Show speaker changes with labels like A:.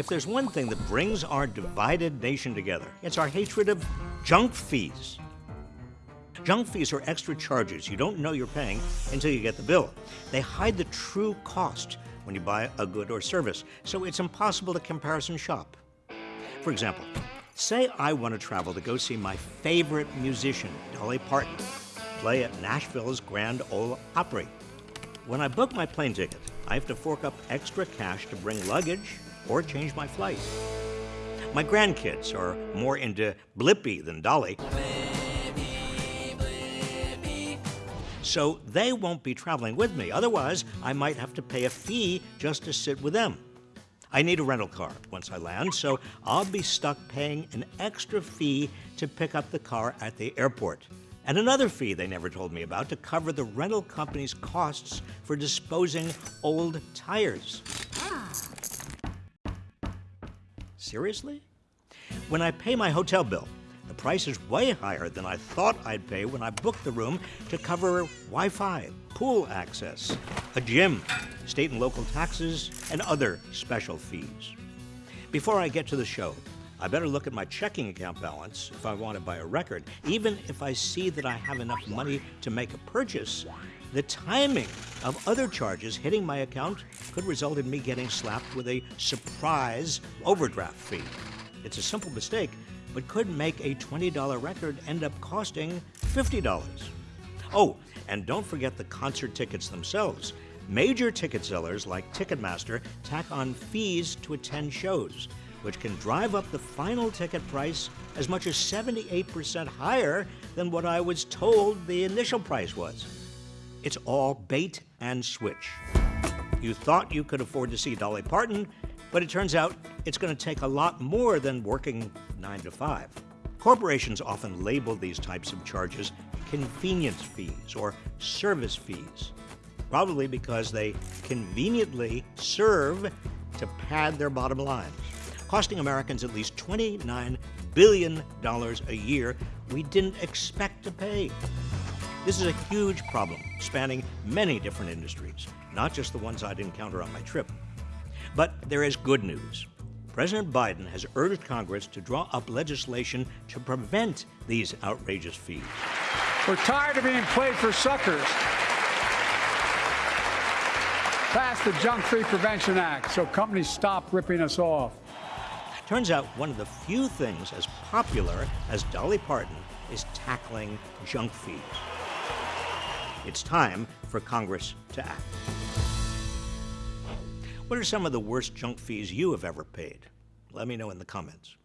A: If there's one thing that brings our divided nation together, it's our hatred of junk fees. Junk fees are extra charges you don't know you're paying until you get the bill. They hide the true cost when you buy a good or service, so it's impossible to comparison shop. For example, say I want to travel to go see my favorite musician, Dolly Parton, play at Nashville's Grand Ole Opry. When I book my plane ticket, I have to fork up extra cash to bring luggage or change my flight. My grandkids are more into Blippi than Dolly. So they won't be traveling with me. Otherwise, I might have to pay a fee just to sit with them. I need a rental car once I land, so I'll be stuck paying an extra fee to pick up the car at the airport. And another fee they never told me about to cover the rental company's costs for disposing old tires. Seriously? When I pay my hotel bill, the price is way higher than I thought I'd pay when I booked the room to cover Wi Fi, pool access, a gym, state and local taxes, and other special fees. Before I get to the show, I better look at my checking account balance if I want to buy a record. Even if I see that I have enough money to make a purchase, the timing of other charges hitting my account could result in me getting slapped with a surprise overdraft fee. It's a simple mistake, but could make a $20 record end up costing $50. Oh, and don't forget the concert tickets themselves. Major ticket sellers like Ticketmaster tack on fees to attend shows, which can drive up the final ticket price as much as 78% higher than what I was told the initial price was. It's all bait and switch. You thought you could afford to see Dolly Parton, but it turns out it's going to take a lot more than working 9 to 5. Corporations often label these types of charges convenience fees or service fees, probably because they conveniently serve to pad their bottom lines, costing Americans at least $29 billion a year we didn't expect to pay. This is a huge problem spanning many different industries, not just the ones I'd encounter on my trip. But there is good news. President Biden has urged Congress to draw up legislation to prevent these outrageous fees.
B: We're tired of being played for suckers. Pass the Junk Fee Prevention Act so companies stop ripping us off.
A: Turns out one of the few things as popular as Dolly Parton is tackling junk fees. It's time for Congress to act. What are some of the worst junk fees you have ever paid? Let me know in the comments.